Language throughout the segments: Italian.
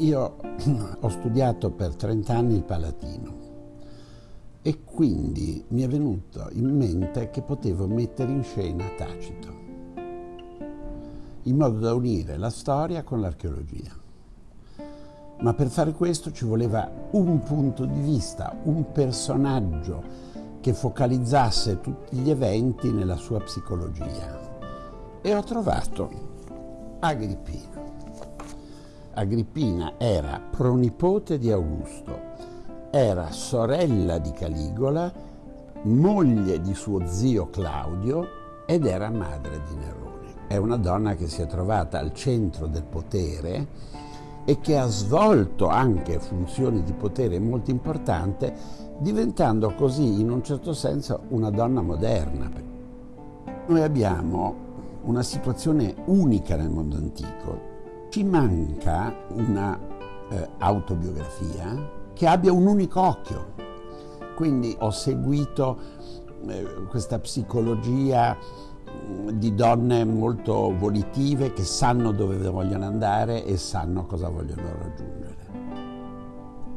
Io ho studiato per 30 anni il Palatino e quindi mi è venuto in mente che potevo mettere in scena Tacito, in modo da unire la storia con l'archeologia. Ma per fare questo ci voleva un punto di vista, un personaggio che focalizzasse tutti gli eventi nella sua psicologia. E ho trovato Agrippina. Agrippina era pronipote di Augusto, era sorella di Caligola, moglie di suo zio Claudio ed era madre di Nerone. È una donna che si è trovata al centro del potere e che ha svolto anche funzioni di potere molto importanti, diventando così in un certo senso una donna moderna. Noi abbiamo una situazione unica nel mondo antico. Ci manca una eh, autobiografia che abbia un unico occhio. Quindi ho seguito eh, questa psicologia di donne molto volitive che sanno dove vogliono andare e sanno cosa vogliono raggiungere.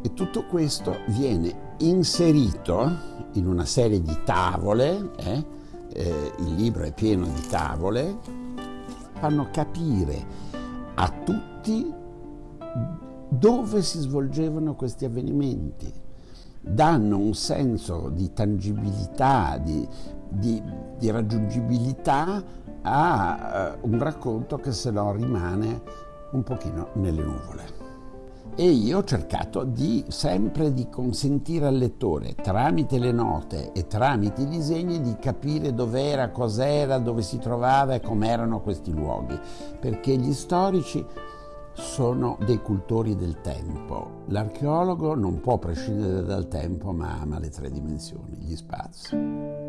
E tutto questo viene inserito in una serie di tavole, eh? Eh, il libro è pieno di tavole, fanno capire a tutti dove si svolgevano questi avvenimenti, danno un senso di tangibilità, di, di, di raggiungibilità a uh, un racconto che se no rimane un pochino nelle nuvole. E io ho cercato di sempre di consentire al lettore, tramite le note e tramite i disegni, di capire dov'era, cos'era, dove si trovava e com'erano questi luoghi, perché gli storici sono dei cultori del tempo. L'archeologo non può prescindere dal tempo, ma ama le tre dimensioni, gli spazi.